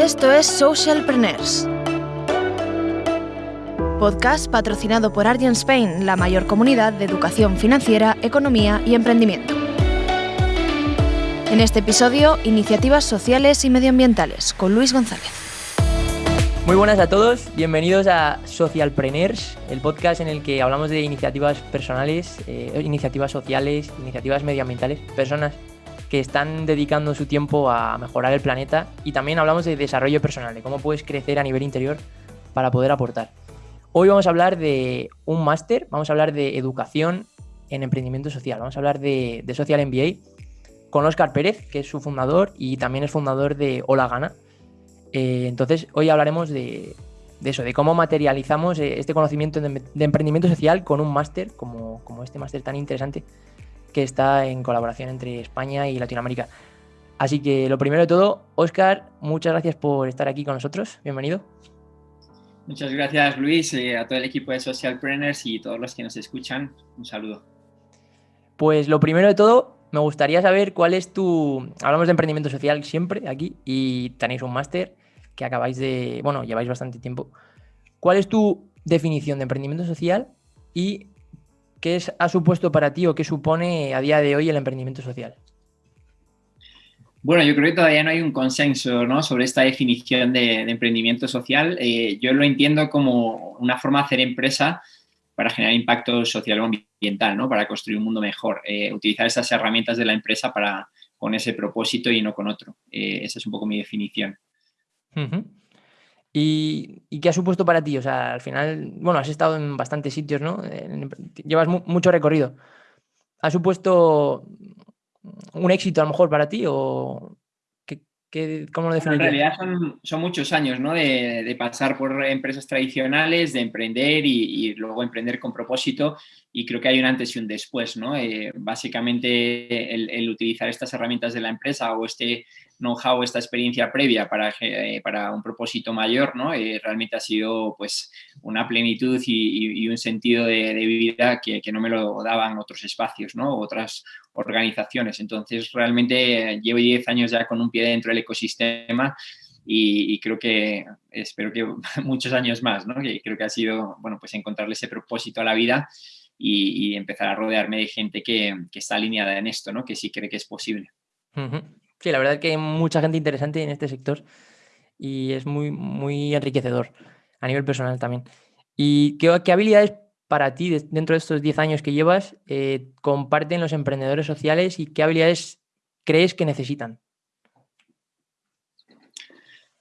Esto es Socialpreneurs. Podcast patrocinado por Argent Spain, la mayor comunidad de educación financiera, economía y emprendimiento. En este episodio, iniciativas sociales y medioambientales con Luis González. Muy buenas a todos, bienvenidos a Socialpreneurs, el podcast en el que hablamos de iniciativas personales, eh, iniciativas sociales, iniciativas medioambientales, personas que están dedicando su tiempo a mejorar el planeta y también hablamos de desarrollo personal, de cómo puedes crecer a nivel interior para poder aportar. Hoy vamos a hablar de un máster, vamos a hablar de educación en emprendimiento social, vamos a hablar de, Social MBA con Oscar Pérez, que es su fundador y también es fundador de Hola Gana, eh, entonces, hoy hablaremos de, eso, de cómo materializamos eh, este conocimiento de, emprendimiento social con un máster, como, este máster tan interesante que está en colaboración entre España y Latinoamérica. Así que lo primero de todo, Oscar, muchas gracias por estar aquí con nosotros. Bienvenido. Muchas gracias, Luis, eh, a todo el equipo de Socialpreneurs y todos los que nos escuchan. Un saludo. Pues lo primero de todo, me gustaría saber cuál es tu... Hablamos de emprendimiento social siempre aquí y tenéis un máster que acabáis de, bueno, lleváis bastante tiempo. ¿Cuál es tu definición de emprendimiento social y qué es, ha supuesto para ti o qué supone a día de hoy el emprendimiento social? Bueno, yo creo que todavía no hay un consenso ¿no? sobre esta definición de, emprendimiento social. Eh, yo lo entiendo como una forma de hacer empresa para generar impacto social o ambiental, ¿no? para construir un mundo mejor. Eh, utilizar esas herramientas de la empresa para, con ese propósito y no con otro. Eh, esa es un poco mi definición. ¿Y, qué ha supuesto para ti? O sea, al final, bueno, has estado en bastantes sitios, ¿no? Llevas mucho recorrido. ¿Ha supuesto un éxito a lo mejor para ti o qué, cómo lo definirías? En realidad son, muchos años, ¿no? De, pasar por empresas tradicionales, de emprender y, luego emprender con propósito y creo que hay un antes y un después, ¿no? Eh, básicamente el, utilizar estas herramientas de la empresa o este know-how, esta experiencia previa para, eh, para un propósito mayor, ¿no? Eh, realmente ha sido pues una plenitud y, un sentido de, vida que, no me lo daban otros espacios, ¿no? Otras organizaciones. Entonces, realmente llevo 10 años ya con un pie dentro del ecosistema y, creo que, espero que muchos años más, ¿no? Que creo que ha sido, bueno, pues encontrarle ese propósito a la vida y, empezar a rodearme de gente que, está alineada en esto, ¿no? Que sí cree que es posible. Sí, la verdad es que hay mucha gente interesante en este sector y es muy, muy enriquecedor a nivel personal también. ¿Y qué, habilidades para ti, dentro de estos 10 años que llevas, eh, comparten los emprendedores sociales y qué habilidades crees que necesitan?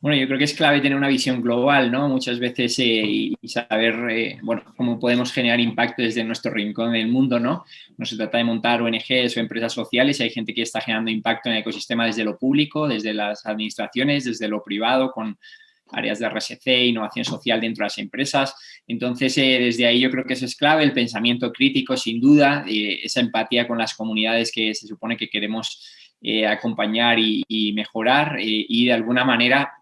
Bueno, yo creo que es clave tener una visión global, ¿no? Muchas veces eh, y saber, eh, bueno, cómo podemos generar impacto desde nuestro rincón del mundo, ¿no? No se trata de montar ONGs o empresas sociales, hay gente que está generando impacto en el ecosistema desde lo público, desde las administraciones, desde lo privado, con áreas de RSC, innovación social dentro de las empresas. Entonces, eh, desde ahí yo creo que eso es clave, el pensamiento crítico, sin duda, esa empatía con las comunidades que se supone que queremos acompañar y mejorar y de alguna manera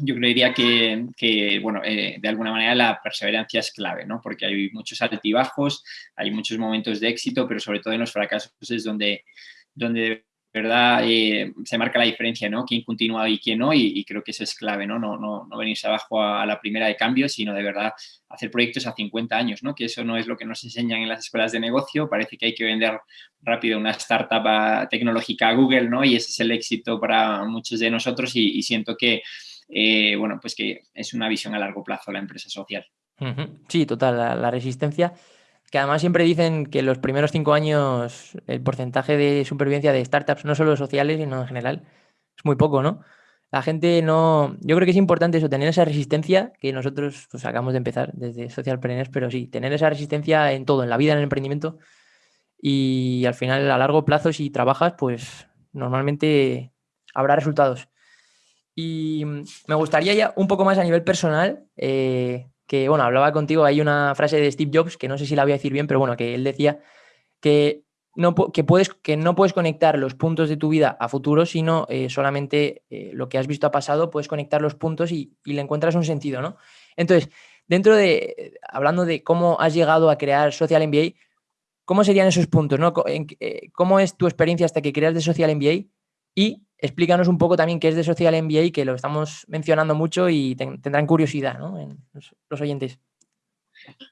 yo creería que, bueno, eh, de alguna manera la perseverancia es clave, ¿no? Porque hay muchos altibajos, hay muchos momentos de éxito, pero sobre todo en los fracasos es donde, donde de verdad eh, se marca la diferencia, ¿no? Quién continúa y quién no, y, creo que eso es clave, ¿no? No, no, no venirse abajo a, la primera de cambio, sino de verdad hacer proyectos a 50 años, ¿no? Que eso no es lo que nos enseñan en las escuelas de negocio, parece que hay que vender rápido una startup tecnológica a Google, ¿no? Y ese es el éxito para muchos de nosotros y siento que eh, bueno, pues que es una visión a largo plazo la empresa social. Sí, total, la, resistencia, que además siempre dicen que los primeros cinco años el porcentaje de supervivencia de startups, no solo sociales, sino en general, es muy poco, ¿no? La gente no... Yo creo que es importante eso, tener esa resistencia, que nosotros pues, acabamos de empezar desde Socialpreneurs, pero sí, tener esa resistencia en todo, en la vida, en el emprendimiento, y al final, a largo plazo, si trabajas, pues normalmente habrá resultados. Y mm, me gustaría ya un poco más a nivel personal, eh, que bueno, hablaba contigo, hay una frase de Steve Jobs, que no sé si la voy a decir bien, pero bueno, que él decía que no, que puedes, que no puedes conectar los puntos de tu vida a futuro, sino eh, solamente eh, lo que has visto a pasado, puedes conectar los puntos y, le encuentras un sentido, ¿no? Entonces, dentro de, hablando de cómo has llegado a crear Social MBA, ¿cómo serían esos puntos, ¿no? ¿Cómo es tu experiencia hasta que creas de Social MBA? Y explícanos un poco también qué es de Social MBA, que lo estamos mencionando mucho y tendrán curiosidad ¿no? los oyentes.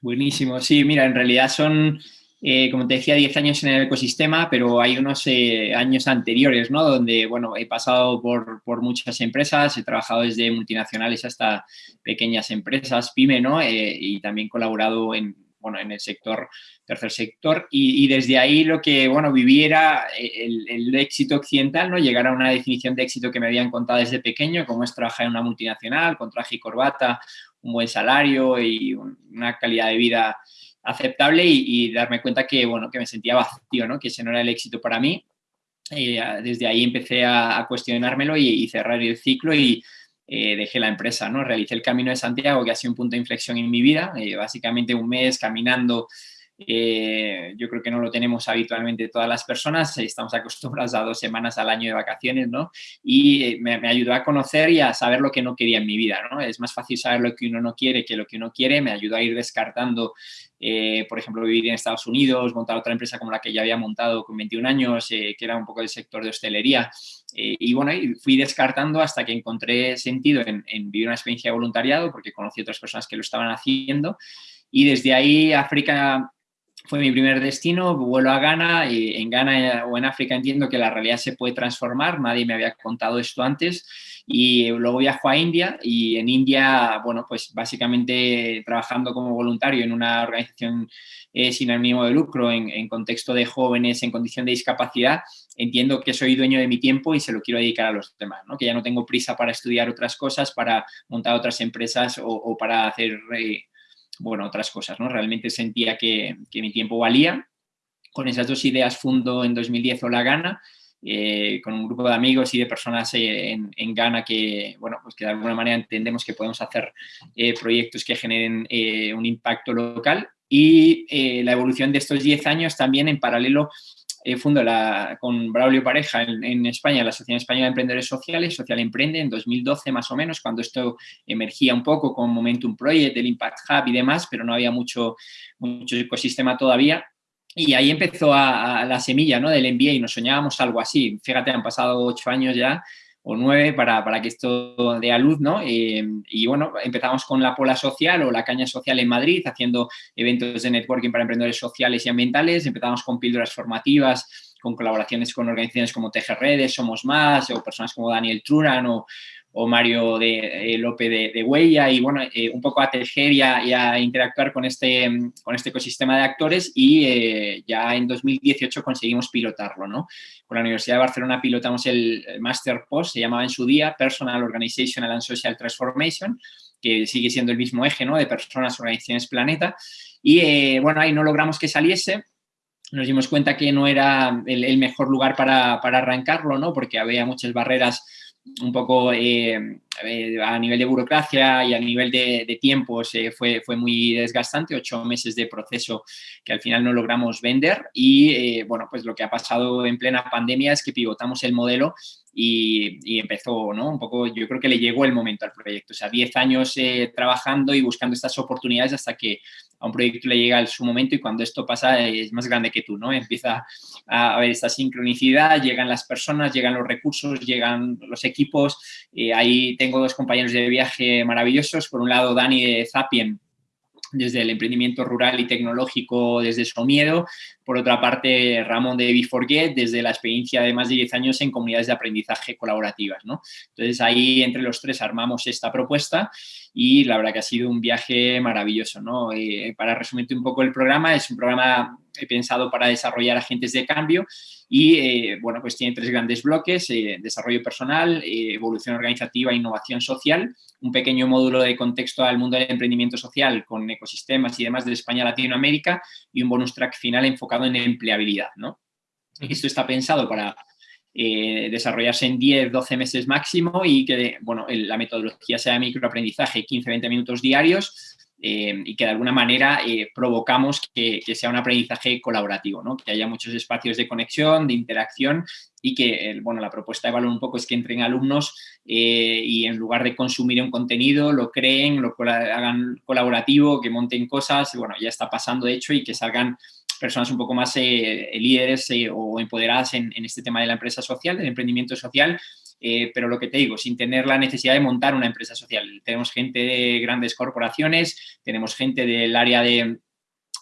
Buenísimo, sí, mira, en realidad son eh, como te decía, 10 años en el ecosistema, pero hay unos eh, años anteriores, ¿no? Donde, bueno, he pasado por, por, muchas empresas, he trabajado desde multinacionales hasta pequeñas empresas, pyme, ¿no? Eh, y también colaborado en, en el sector, tercer sector, y, desde ahí lo que, bueno, viví era el, éxito occidental, ¿no? Llegar a una definición de éxito que me habían contado desde pequeño, como es trabajar en una multinacional, con traje y corbata, un buen salario y una calidad de vida aceptable y, darme cuenta que, bueno, que me sentía vacío, ¿no? que ese no era el éxito para mí. Y eh, desde ahí empecé a, cuestionármelo y, cerrar el ciclo y eh, dejé la empresa, ¿no? Realicé el Camino de Santiago, que ha sido un punto de inflexión en mi vida, eh, básicamente un mes caminando eh, yo creo que no lo tenemos habitualmente todas las personas, estamos acostumbrados a dos semanas al año de vacaciones, ¿no? Y eh, me, ayudó a conocer y a saber lo que no quería en mi vida, ¿no? Es más fácil saber lo que uno no quiere que lo que uno quiere, me ayudó a ir descartando, eh, por ejemplo, vivir en Estados Unidos, montar otra empresa como la que ya había montado con 21 años, que era un poco del sector de hostelería. y bueno, fui descartando hasta que encontré sentido en, en vivir una experiencia de voluntariado, porque conocí otras personas que lo estaban haciendo. Y desde ahí África fue mi primer destino, vuelo a Ghana y en Ghana o en África entiendo que la realidad se puede transformar, nadie me había contado esto antes y luego viajo a India y en India, bueno, pues básicamente trabajando como voluntario en una organización eh, sin ánimo de lucro en, en, contexto de jóvenes en condición de discapacidad, entiendo que soy dueño de mi tiempo y se lo quiero dedicar a los demás, ¿no? que ya no tengo prisa para estudiar otras cosas, para montar otras empresas o, para hacer... Eh, bueno, otras cosas, ¿no? Realmente sentía que, mi tiempo valía. Con esas dos ideas fundo en 2010 Hola Gana, eh, con un grupo de amigos y de personas eh, en, en, Ghana que, bueno, pues que de alguna manera entendemos que podemos hacer eh, proyectos que generen un impacto local. Y la evolución de estos 10 años también en paralelo eh, fundo la, con Braulio Pareja en, España la Asociación Española de Emprendedores Sociales, Social Emprende, en 2012 más o menos, cuando esto emergía un poco con Momentum Project, el Impact Hub y demás, pero no había mucho, mucho ecosistema todavía. Y ahí empezó a, la semilla ¿no? del MBA y nos soñábamos algo así. Fíjate, han pasado ocho años ya o nueve para, para que esto dé a luz, ¿no? Eh, y bueno, empezamos con la Pola Social o la Caña Social en Madrid, haciendo eventos de networking para emprendedores sociales y ambientales. Empezamos con píldoras formativas, con colaboraciones con organizaciones como Tejer Redes, Somos Más, o personas como Daniel Truran o, o Mario de, eh, López de, Huella y bueno, eh, un poco a tejer y a, interactuar con este, con este ecosistema de actores y eh, ya en 2018 conseguimos pilotarlo, ¿no? Con la Universidad de Barcelona pilotamos el Master Post, se llamaba en su día Personal Organizational and Social Transformation, que sigue siendo el mismo eje, ¿no? De personas, organizaciones, planeta. Y bueno, ahí no logramos que saliese, nos dimos cuenta que no era el, mejor lugar para, para, arrancarlo, ¿no? Porque había muchas barreras un poco eh, eh, a nivel de burocracia y a nivel de, tiempos fue, fue muy desgastante, ocho meses de proceso que al final no logramos vender y eh, bueno, pues lo que ha pasado en plena pandemia es que pivotamos el modelo y, empezó, ¿no? Un poco, yo creo que le llegó el momento al proyecto, o sea, 10 años trabajando y buscando estas oportunidades hasta que a un proyecto le llega su momento y cuando esto pasa es más grande que tú, ¿no? Empieza a haber esta sincronicidad, llegan las personas, llegan los recursos, llegan los equipos. Eh, ahí tengo dos compañeros de viaje maravillosos. Por un lado, Dani de Zapien, desde el emprendimiento rural y tecnológico desde su miedo. Por otra parte, Ramón de Be desde la experiencia de más de 10 años en comunidades de aprendizaje colaborativas. ¿no? Entonces, ahí entre los tres armamos esta propuesta y la verdad que ha sido un viaje maravilloso. ¿no? Eh, para resumirte un poco el programa, es un programa pensado para desarrollar agentes de cambio y, eh, bueno, pues tiene tres grandes bloques, eh, desarrollo personal, evolución organizativa e innovación social, un pequeño módulo de contexto al mundo del emprendimiento social con ecosistemas y demás de España Latinoamérica y un bonus track final enfocado en empleabilidad, ¿no? Esto está pensado para eh, desarrollarse en 10, 12 meses máximo y que, bueno, la metodología sea de microaprendizaje, 15, 20 minutos diarios, eh, y que de alguna manera eh, provocamos que, sea un aprendizaje colaborativo, ¿no? que haya muchos espacios de conexión, de interacción y que, bueno, la propuesta de valor un poco es que entren alumnos y en lugar de consumir un contenido, lo creen, lo hagan colaborativo, que monten cosas, bueno, ya está pasando de hecho y que salgan personas un poco más líderes o empoderadas en, en, este tema de la empresa social, del emprendimiento social, pero lo que te digo, sin tener la necesidad de montar una empresa social. Tenemos gente de grandes corporaciones, tenemos gente del área de,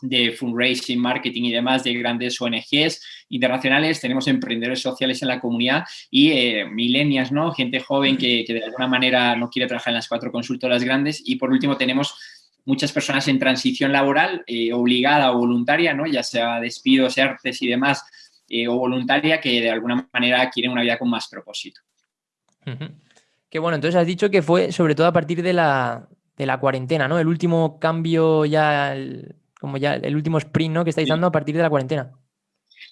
de fundraising, marketing y demás de grandes ONGs internacionales, tenemos emprendedores sociales en la comunidad y eh, milenias, ¿no? Gente joven que, de alguna manera no quiere trabajar en las cuatro consultoras grandes y por último tenemos muchas personas en transición laboral eh, obligada o voluntaria, ¿no? Ya sea despidos, ERTES y demás, eh, o voluntaria que de alguna manera quieren una vida con más propósito. Qué bueno, entonces has dicho que fue sobre todo a partir de la, de la cuarentena, ¿no? El último cambio ya, como ya el último sprint ¿no? que estáis dando a partir de la cuarentena.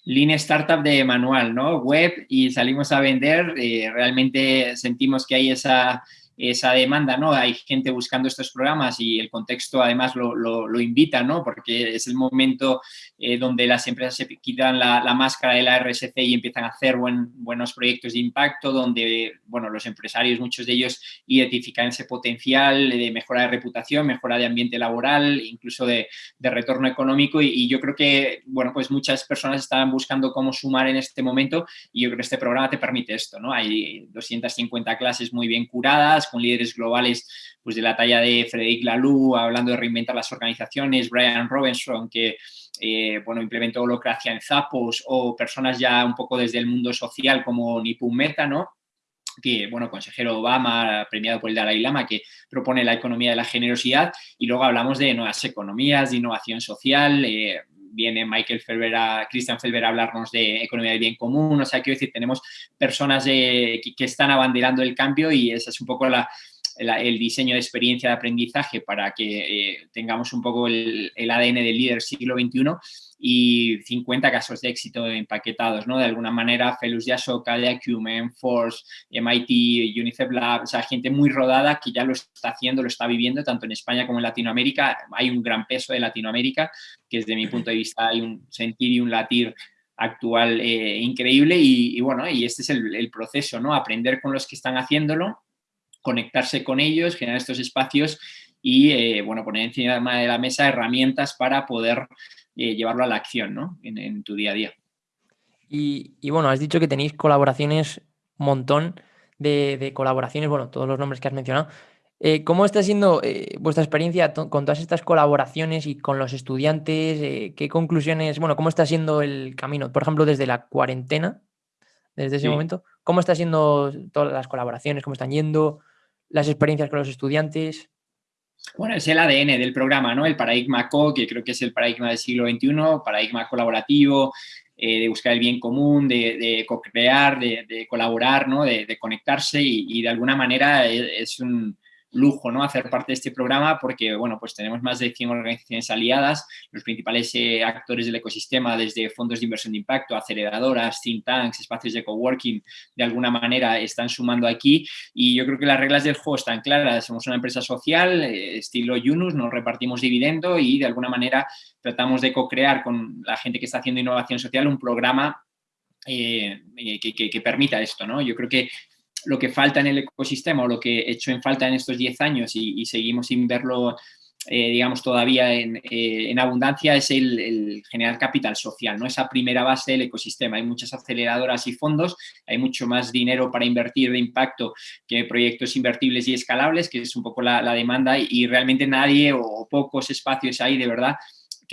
Lean Startup de manual, ¿no? Web y salimos a vender. Eh, realmente sentimos que hay esa esa demanda, ¿no? Hay gente buscando estos programas y el contexto además lo, invita, ¿no? Porque es el momento eh, donde las empresas se quitan la, máscara de la RSC y empiezan a hacer buenos proyectos de impacto, donde, bueno, los empresarios, muchos de ellos identifican ese potencial de mejora de reputación, mejora de ambiente laboral, incluso de, retorno económico y, yo creo que, bueno, pues muchas personas estaban buscando cómo sumar en este momento y yo creo que este programa te permite esto, ¿no? Hay 250 clases muy bien curadas, con líderes globales pues, de la talla de Frederic Laloux, hablando de reinventar las organizaciones, Brian Robinson, que eh, bueno, implementó holocracia en Zappos, o personas ya un poco desde el mundo social como Nipun Meta, ¿no? que, bueno, consejero Obama, premiado por el Dalai Lama, que propone la economía de la generosidad, y luego hablamos de nuevas economías, de innovación social, eh, viene Michael Felber a, Christian Felber a hablarnos de economía del bien común, o sea, quiero decir, tenemos personas que, están abanderando el cambio y esa es un poco la, el diseño de experiencia de aprendizaje para que eh, tengamos un poco el, el, ADN del líder siglo XXI y 50 casos de éxito empaquetados, ¿no? De alguna manera, Felus Yasoka, de Acumen, Force, MIT, UNICEF Lab, o sea, gente muy rodada que ya lo está haciendo, lo está viviendo, tanto en España como en Latinoamérica. Hay un gran peso de Latinoamérica, que desde mi punto de vista hay un sentir y un latir actual eh, increíble y, bueno, y este es el, proceso, ¿no? Aprender con los que están haciéndolo, conectarse con ellos, generar estos espacios y, eh, bueno, poner encima de la mesa herramientas para poder eh, llevarlo a la acción ¿no? en, tu día a día. Y, bueno, has dicho que tenéis colaboraciones, un montón de, colaboraciones, bueno, todos los nombres que has mencionado. Eh, ¿Cómo está siendo vuestra experiencia con todas estas colaboraciones y con los estudiantes? ¿Qué conclusiones, bueno, cómo está siendo el camino? Por ejemplo, desde la cuarentena, desde ese momento, ¿cómo está siendo todas las colaboraciones? ¿Cómo están yendo las experiencias con los estudiantes? Bueno, es el ADN del programa, ¿no? El paradigma CO, que creo que es el paradigma del siglo XXI, paradigma colaborativo, eh, de buscar el bien común, de, co-crear, de, colaborar, ¿no? De, conectarse y, de alguna manera es un, lujo ¿no? hacer parte de este programa porque bueno, pues tenemos más de 100 organizaciones aliadas, los principales eh, actores del ecosistema, desde fondos de inversión de impacto, aceleradoras, think tanks, espacios de coworking, de alguna manera están sumando aquí y yo creo que las reglas del juego están claras. Somos una empresa social, eh, estilo Yunus, nos repartimos dividendo y de alguna manera tratamos de co-crear con la gente que está haciendo innovación social un programa eh, que, que, permita esto, ¿no? Yo creo que lo que falta en el ecosistema o lo que he hecho en falta en estos 10 años y, seguimos sin verlo, eh, digamos, todavía en, eh, abundancia es el, generar capital social, ¿no? Esa primera base del ecosistema. Hay muchas aceleradoras y fondos, hay mucho más dinero para invertir de impacto que proyectos invertibles y escalables, que es un poco la, la demanda y realmente nadie o pocos espacios hay de verdad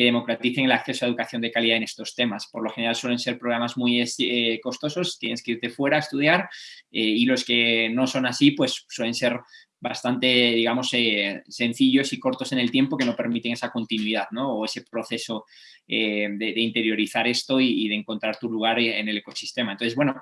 que democraticen el acceso a educación de calidad en estos temas. Por lo general suelen ser programas muy eh, costosos, tienes que irte fuera a estudiar eh, y los que no son así, pues suelen ser bastante, digamos, eh, sencillos y cortos en el tiempo que no permiten esa continuidad, ¿no? O ese proceso de, interiorizar esto y, de encontrar tu lugar en el ecosistema. Entonces, bueno,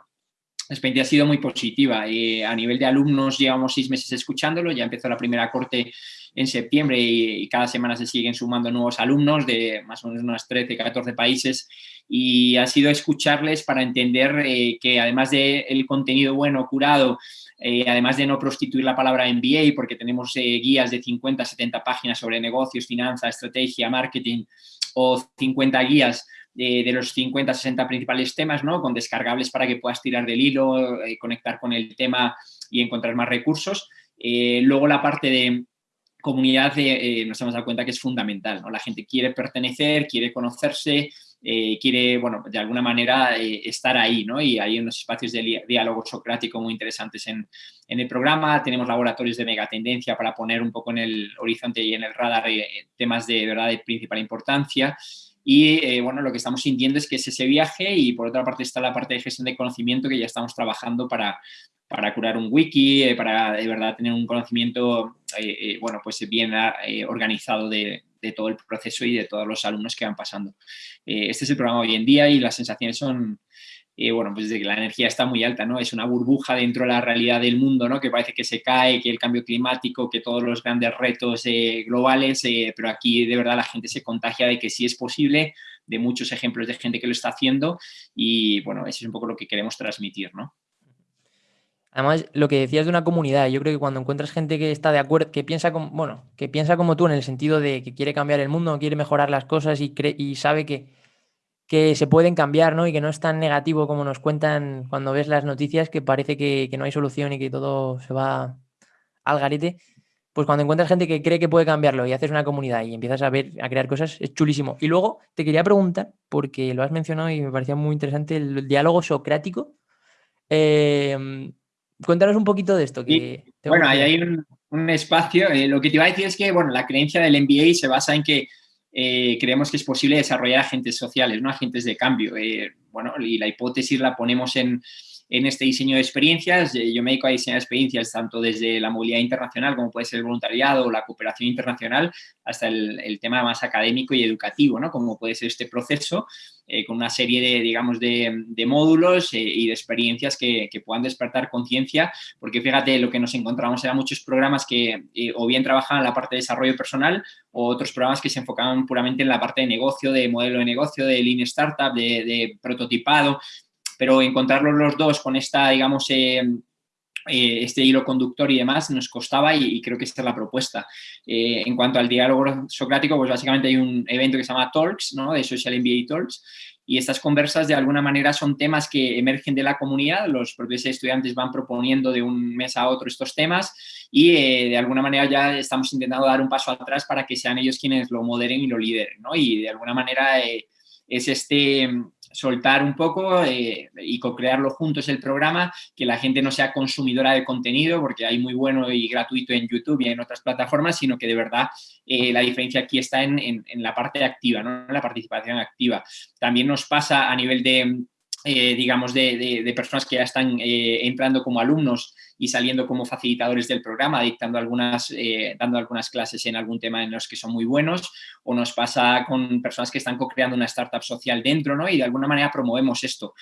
la ha sido muy positiva. a nivel de alumnos llevamos seis meses escuchándolo, ya empezó la primera corte en septiembre y, cada semana se siguen sumando nuevos alumnos de más o menos unas 13, 14 países y ha sido escucharles para entender eh, que además del el contenido bueno, curado, eh, además de no prostituir la palabra MBA, porque tenemos eh, guías de 50, 70 páginas sobre negocios, finanzas, estrategia, marketing o 50 guías de, los 50, 60 principales temas, ¿no? Con descargables para que puedas tirar del hilo, conectar con el tema y encontrar más recursos. luego la parte de, comunidad eh, nos hemos dado cuenta que es fundamental, ¿no? La gente quiere pertenecer, quiere conocerse, eh, quiere, bueno, de alguna manera eh, estar ahí, ¿no? Y hay unos espacios de diálogo socrático muy interesantes en, en, el programa. Tenemos laboratorios de megatendencia para poner un poco en el horizonte y en el radar temas de verdad de principal importancia. Y bueno, lo que estamos sintiendo es que es ese viaje y por otra parte está la parte de gestión de conocimiento que ya estamos trabajando para, para curar un wiki, eh, para de verdad tener un conocimiento, eh, eh, bueno, pues bien organizado de, todo el proceso y de todos los alumnos que van pasando. este es el programa hoy en día y las sensaciones son, bueno, pues de que la energía está muy alta, ¿no? Es una burbuja dentro de la realidad del mundo, ¿no? Que parece que se cae, que el cambio climático, que todos los grandes retos globales, pero aquí de verdad la gente se contagia de que sí es posible, de muchos ejemplos de gente que lo está haciendo y, bueno, eso es un poco lo que queremos transmitir, ¿no? Además, lo que decías de una comunidad, yo creo que cuando encuentras gente que está de acuerdo, que piensa como, bueno, que piensa como tú en el sentido de que quiere cambiar el mundo, quiere mejorar las cosas y, y sabe que, que se pueden cambiar, ¿no? Y que no es tan negativo como nos cuentan cuando ves las noticias, que parece que, no hay solución y que todo se va al garete. Pues cuando encuentras gente que cree que puede cambiarlo y haces una comunidad y empiezas a ver, a crear cosas, es chulísimo. Y luego te quería preguntar, porque lo has mencionado y me parecía muy interesante, el, diálogo socrático. Eh, Cuéntanos un poquito de esto. Que bueno, ahí hay un, espacio. Eh, lo que te iba a decir es que, bueno, la creencia del MBA se basa en que eh, creemos que es posible desarrollar agentes sociales, ¿no? Agentes de cambio. Eh, bueno, y la hipótesis la ponemos en, en este diseño de experiencias. Yo me dedico a diseñar experiencias tanto desde la movilidad internacional, como puede ser el voluntariado o la cooperación internacional, hasta el, tema más académico y educativo, ¿no? Como puede ser este proceso, eh, con una serie de, digamos, de, módulos eh, y de experiencias que, puedan despertar conciencia, porque fíjate, lo que nos encontramos eran muchos programas que eh, o bien trabajaban la parte de desarrollo personal o otros programas que se enfocaban puramente en la parte de negocio, de modelo de negocio, de lean startup, de prototipado, pero encontrarlos los dos con esta, digamos, eh, eh, este hilo conductor y demás nos costaba y, creo que esta es la propuesta. Eh, en cuanto al diálogo socrático, pues básicamente hay un evento que se llama Talks, ¿no? de Social MBA Talks, y estas conversas de alguna manera son temas que emergen de la comunidad, los propios estudiantes van proponiendo de un mes a otro estos temas y de alguna manera ya estamos intentando dar un paso atrás para que sean ellos quienes lo moderen y lo lideren, ¿no? Y de alguna manera es este soltar un poco eh, y co-crearlo juntos el programa, que la gente no sea consumidora de contenido, porque hay muy bueno y gratuito en YouTube y en otras plataformas, sino que de verdad eh, la diferencia aquí está en, la parte activa, ¿no? en la participación activa. También nos pasa a nivel de eh, digamos, de, personas que ya están entrando como alumnos y saliendo como facilitadores del programa, dictando algunas, eh, dando algunas clases en algún tema en los que son muy buenos, o nos pasa con personas que están co-creando una startup social dentro, ¿no? Y de alguna manera promovemos esto.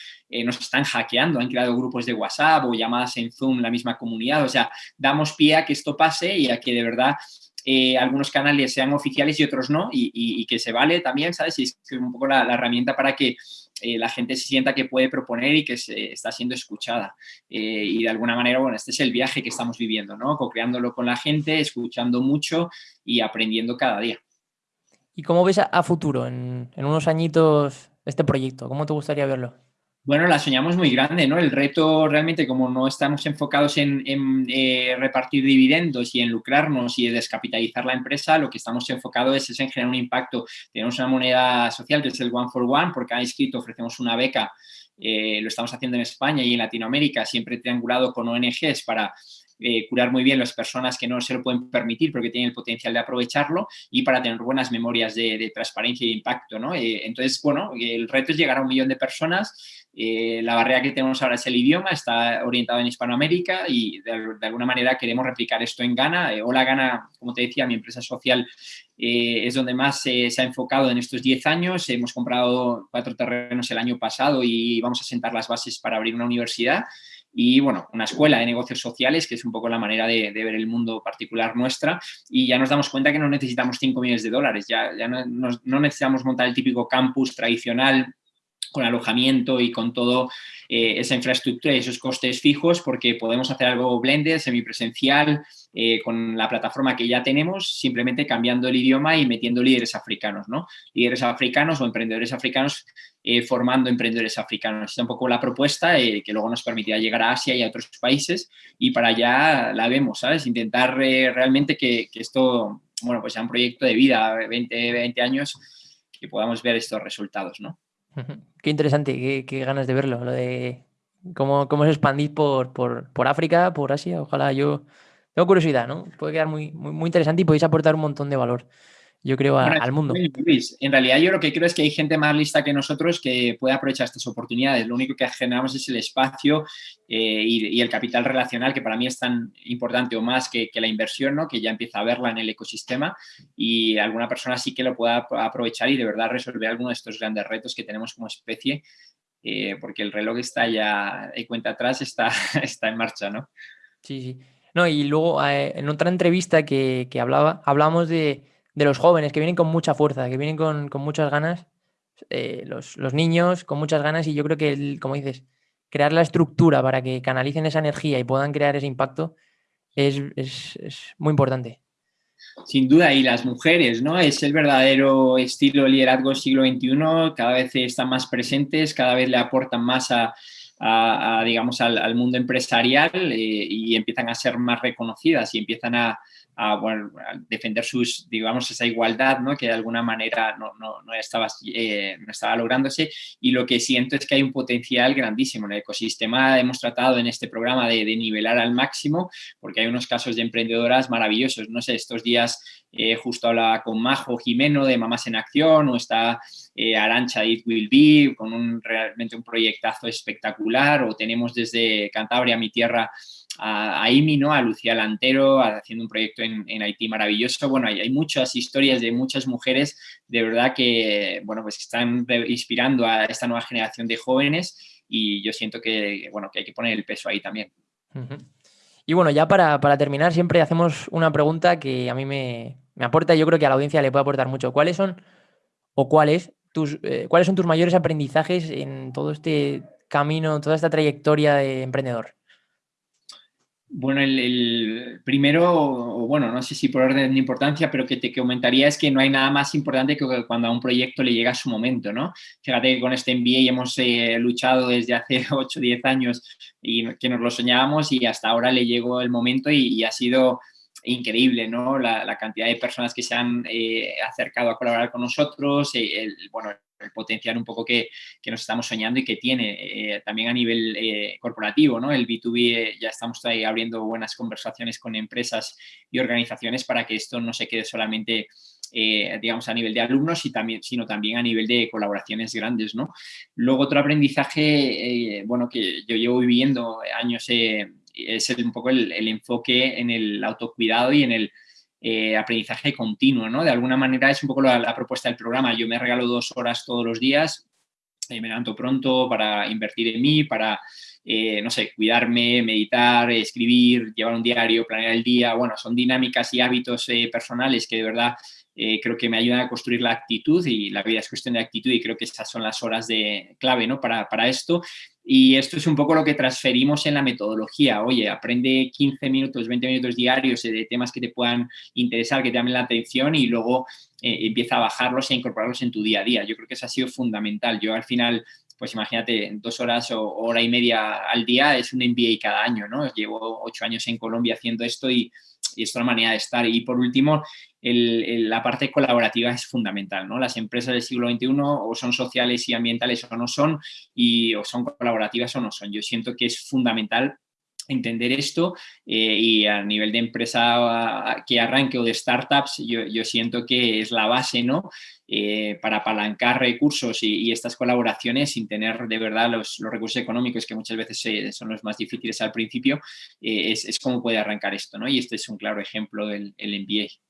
nos están hackeando, han creado grupos de WhatsApp o llamadas en Zoom, la misma comunidad, o sea, damos pie a que esto pase y a que de verdad algunos canales sean oficiales y otros no, y, que se vale también, ¿sabes? Y es un poco la herramienta para que eh, la gente se sienta que puede proponer y que se está siendo escuchada. Eh, y de alguna manera, bueno, este es el viaje que estamos viviendo, ¿no? Co-creándolo con la gente, escuchando mucho y aprendiendo cada día. ¿Y cómo ves a, futuro, en, en unos añitos, este proyecto? ¿Cómo te gustaría verlo? Bueno, la soñamos muy grande, ¿no? El reto realmente, como no estamos enfocados en, eh, repartir dividendos y en lucrarnos y descapitalizar la empresa, lo que estamos enfocados es, en generar un impacto. Tenemos una moneda social que es el One for One, por cada inscrito ofrecemos una beca. Eh, lo estamos haciendo en España y en Latinoamérica, siempre triangulado con ONGs para eh, curar muy bien las personas que no se lo pueden permitir porque tienen el potencial de aprovecharlo y para tener buenas memorias de, transparencia y impacto. ¿no? entonces, bueno, el reto es llegar a un millón de personas eh, la barrera que tenemos ahora es el idioma, está orientado en Hispanoamérica y de, alguna manera queremos replicar esto en Ghana. Eh, Hola Ghana, como te decía, mi empresa social eh, es donde más se ha enfocado en estos 10 años. Hemos comprado cuatro terrenos el año pasado y vamos a sentar las bases para abrir una universidad y, bueno, una escuela de negocios sociales, que es un poco la manera de, ver el mundo particular nuestra. Y ya nos damos cuenta que no necesitamos 5 millones de dólares, ya, no necesitamos montar el típico campus tradicional con alojamiento y con toda eh, esa infraestructura y esos costes fijos porque podemos hacer algo blended, semipresencial, eh, con la plataforma que ya tenemos, simplemente cambiando el idioma y metiendo líderes africanos, ¿no? Líderes africanos o emprendedores africanos eh, formando emprendedores africanos. Es un poco la propuesta que luego nos permitirá llegar a Asia y a otros países y para allá la vemos, ¿sabes? Intentar realmente que, que, esto, bueno, pues sea un proyecto de vida, 20, 20 años, que podamos ver estos resultados, ¿no? Qué interesante, qué, ganas de verlo, lo de cómo, cómo se expandís por, por, por, África, por Asia. Ojalá yo tengo curiosidad, ¿no? Puede quedar muy, muy, muy interesante y podéis aportar un montón de valor yo creo, al mundo. en realidad yo lo que creo es que hay gente más lista que nosotros que puede aprovechar estas oportunidades. Lo único que generamos es el espacio eh, y, el capital relacional, que para mí es tan importante o más que, la inversión, ¿no? que ya empieza a verla en el ecosistema y alguna persona sí que lo pueda aprovechar y de verdad resolver alguno de estos grandes retos que tenemos como especie, eh, porque el reloj está ya, de cuenta atrás, está, está en marcha, ¿no? Sí, sí. No, y luego eh, en otra entrevista que, que hablaba, hablamos de de los jóvenes que vienen con mucha fuerza, que vienen con, muchas ganas, eh, los, niños con muchas ganas y yo creo que, como dices, crear la estructura para que canalicen esa energía y puedan crear ese impacto es, muy importante. Sin duda, y las mujeres, ¿no? Es el verdadero estilo liderazgo siglo XXI, cada vez están más presentes, cada vez le aportan más a, digamos, al, mundo empresarial eh, y empiezan a ser más reconocidas y empiezan a, a, defender sus, digamos, esa igualdad, ¿no? Que de alguna manera no, no, no estaba, eh, no estaba lográndose y lo que siento es que hay un potencial grandísimo. En el ecosistema hemos tratado en este programa de, nivelar al máximo porque hay unos casos de emprendedoras maravillosos. No sé, estos días eh, justo hablaba con Majo Jimeno de Mamás en Acción o está eh, Arancha It Will Be con un, realmente un proyectazo espectacular o tenemos desde Cantabria, mi tierra, a, IMI, ¿no? a Lucía Lantero, haciendo un proyecto en, Haití maravilloso. Bueno, hay, hay, muchas historias de muchas mujeres de verdad que, bueno, pues están inspirando a esta nueva generación de jóvenes y yo siento que, bueno, que hay que poner el peso ahí también. Y bueno, ya para, para, terminar, siempre hacemos una pregunta que a mí me, me, aporta y yo creo que a la audiencia le puede aportar mucho. ¿Cuáles son o cuáles, tus, eh, cuáles son tus mayores aprendizajes en todo este camino, toda esta trayectoria de emprendedor? Bueno, el, primero, bueno, no sé si por orden de importancia, pero que te comentaría es que no hay nada más importante que cuando a un proyecto le llega su momento, ¿no? Fíjate que con este MBA hemos eh, luchado desde hace 8 o 10 años y que nos lo soñábamos y hasta ahora le llegó el momento y, ha sido increíble, ¿no? La, cantidad de personas que se han eh, acercado a colaborar con nosotros, eh, el, bueno, el potencial un poco que, nos estamos soñando y que tiene eh, también a nivel eh, corporativo, ¿no? El B2B eh, ya estamos ahí abriendo buenas conversaciones con empresas y organizaciones para que esto no se quede solamente digamos, a nivel de alumnos, y también, sino también a nivel de colaboraciones grandes, ¿no? Luego, otro aprendizaje, bueno, que yo llevo viviendo años, es un poco el, enfoque en el autocuidado y en el eh, aprendizaje continuo, ¿no? De alguna manera es un poco la, propuesta del programa. Yo me regalo dos horas todos los días, eh, me levanto pronto para invertir en mí, para, eh, no sé, cuidarme, meditar, escribir, llevar un diario, planear el día. Bueno, son dinámicas y hábitos personales que de verdad creo que me ayudan a construir la actitud y la vida es cuestión de actitud y creo que esas son las horas de clave ¿no? para, para esto y esto es un poco lo que transferimos en la metodología. Oye, aprende 15 minutos, 20 minutos diarios de temas que te puedan interesar, que te llamen la atención y luego eh, empieza a bajarlos e incorporarlos en tu día a día. Yo creo que eso ha sido fundamental. Yo al final pues imagínate, dos horas o hora y media al día es un MBA cada año, ¿no? Llevo ocho años en Colombia haciendo esto y, y es una manera de estar. Y por último, la parte colaborativa es fundamental, ¿no? Las empresas del siglo XXI o son sociales y ambientales o no son, y o son colaborativas o no son. Yo siento que es fundamental entender esto eh, y a nivel de empresa que arranque o de startups, yo, siento que es la base, ¿no? Eh, para apalancar recursos y, estas colaboraciones sin tener de verdad los, recursos económicos que muchas veces eh, son los más difíciles al principio, es, es como puede arrancar esto, ¿no? Y este es un claro ejemplo del el MBA.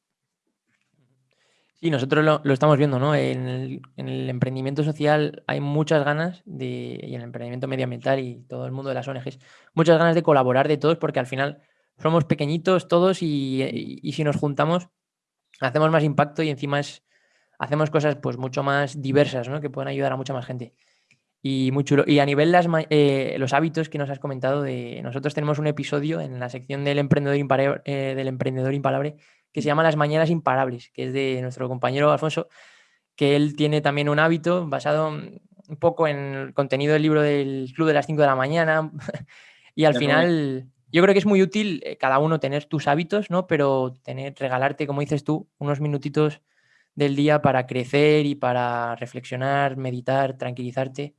Sí, nosotros lo, estamos viendo, ¿no? En el, emprendimiento social hay muchas ganas de, y en el emprendimiento medioambiental y todo el mundo de las ONGs, muchas ganas de colaborar de todos porque al final somos pequeñitos todos y, si nos juntamos hacemos más impacto y encima es, hacemos cosas pues mucho más diversas, ¿no? Que pueden ayudar a mucha más gente. Y muy chulo. Y a nivel de eh, los hábitos que nos has comentado, de, nosotros tenemos un episodio en la sección del emprendedor, eh, del emprendedor impalable que se llama Las Mañanas Imparables, que es de nuestro compañero Alfonso, que él tiene también un hábito basado un poco en el contenido del libro del Club de las 5 de la mañana. y al final, yo creo que es muy útil eh, cada uno tener tus hábitos, ¿no? Pero tener, regalarte, como dices tú, unos minutitos del día para crecer y para reflexionar, meditar, tranquilizarte.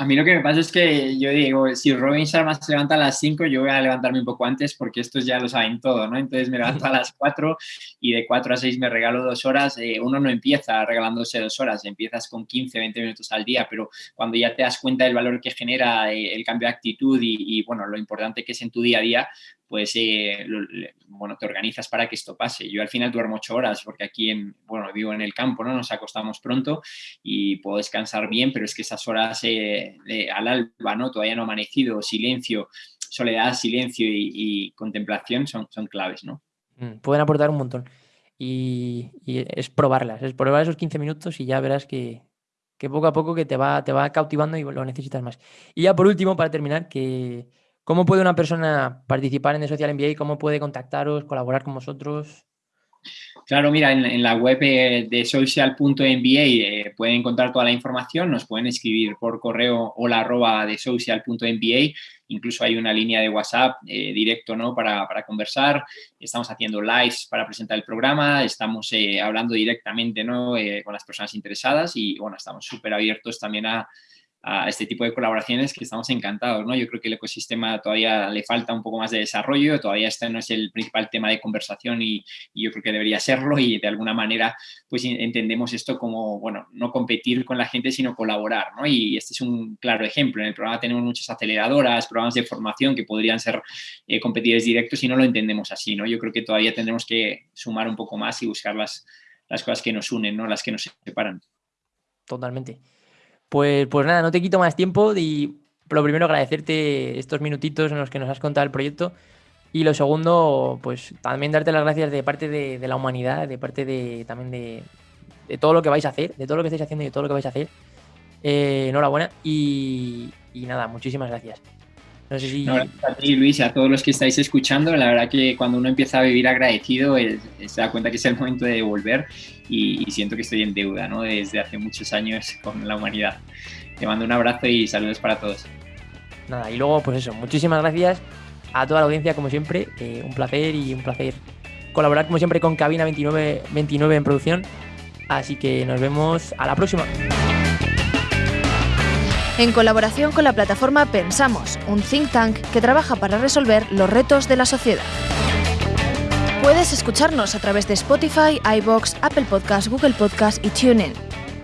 A mí lo que me pasa es que yo digo, si Robin Sharma se levanta a las 5, yo voy a levantarme un poco antes porque estos ya lo saben todo, ¿no? Entonces me levanto a las 4 y de 4 a 6 me regalo dos horas. Eh, uno no empieza regalándose dos horas, empiezas con 15, 20 minutos al día, pero cuando ya te das cuenta del valor que genera eh, el cambio de actitud y, y, bueno, lo importante que es en tu día a día, pues eh, bueno, te organizas para que esto pase. Yo al final duermo ocho horas porque aquí, en, bueno, vivo en el campo, ¿no? Nos acostamos pronto y puedo descansar bien, pero es que esas horas eh, al alba, ¿no? Todavía no amanecido, silencio, soledad, silencio y, contemplación son, son claves, ¿no? Mm, pueden aportar un montón. Y, es probarlas, es probar esos 15 minutos y ya verás que, que poco a poco que te va, te va cautivando y lo necesitas más. Y ya por último, para terminar, que ¿Cómo puede una persona participar en Social MBA? ¿Cómo puede contactaros, colaborar con vosotros? Claro, mira, en, la web eh, de social.mba eh, pueden encontrar toda la información, nos pueden escribir por correo hola arroba de social.mba, incluso hay una línea de WhatsApp eh, directo ¿no? Para, conversar, estamos haciendo lives para presentar el programa, estamos hablando directamente ¿no? con las personas interesadas y bueno, estamos súper abiertos también a, a este tipo de colaboraciones que estamos encantados, ¿no? Yo creo que el ecosistema todavía le falta un poco más de desarrollo, todavía este no es el principal tema de conversación y, yo creo que debería serlo y de alguna manera pues entendemos esto como, bueno, no competir con la gente sino colaborar, ¿no? Y este es un claro ejemplo. En el programa tenemos muchas aceleradoras, programas de formación que podrían ser eh, competidores directos y no lo entendemos así, ¿no? Yo creo que todavía tendremos que sumar un poco más y buscar las, las cosas que nos unen, ¿no? Las que nos separan. Totalmente. Pues, pues nada, no te quito más tiempo y lo primero agradecerte estos minutitos en los que nos has contado el proyecto y lo segundo, pues también darte las gracias de parte de, la humanidad, de parte de también de, todo lo que vais a hacer, de todo lo que estáis haciendo y de todo lo que vais a hacer. Eh, enhorabuena y, y nada, muchísimas gracias. No sé si... a ti, Luis, y a todos los que estáis escuchando. La verdad que cuando uno empieza a vivir agradecido, se da cuenta que es el momento de devolver y, siento que estoy en deuda, ¿no? Desde hace muchos años con la humanidad. Te mando un abrazo y saludos para todos. Nada, y luego, pues eso, muchísimas gracias a toda la audiencia, como siempre. Eh, un placer y un placer colaborar, como siempre, con Cabina 29, 29 en producción. Así que nos vemos a la próxima en colaboración con la plataforma Pensamos, un think tank que trabaja para resolver los retos de la sociedad. Puedes escucharnos a través de Spotify, iBox, Apple Podcasts, Google Podcasts y TuneIn.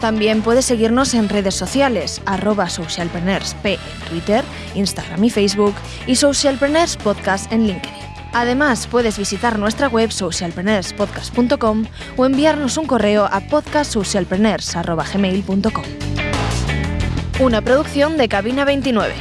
También puedes seguirnos en redes sociales, arroba socialpreneursp en Twitter, Instagram y Facebook y Socialpreneurs Podcast en LinkedIn. Además, puedes visitar nuestra web socialpreneurspodcast.com o enviarnos un correo a podcastsocialpreneurs.gmail.com. Una producción de Cabina 29.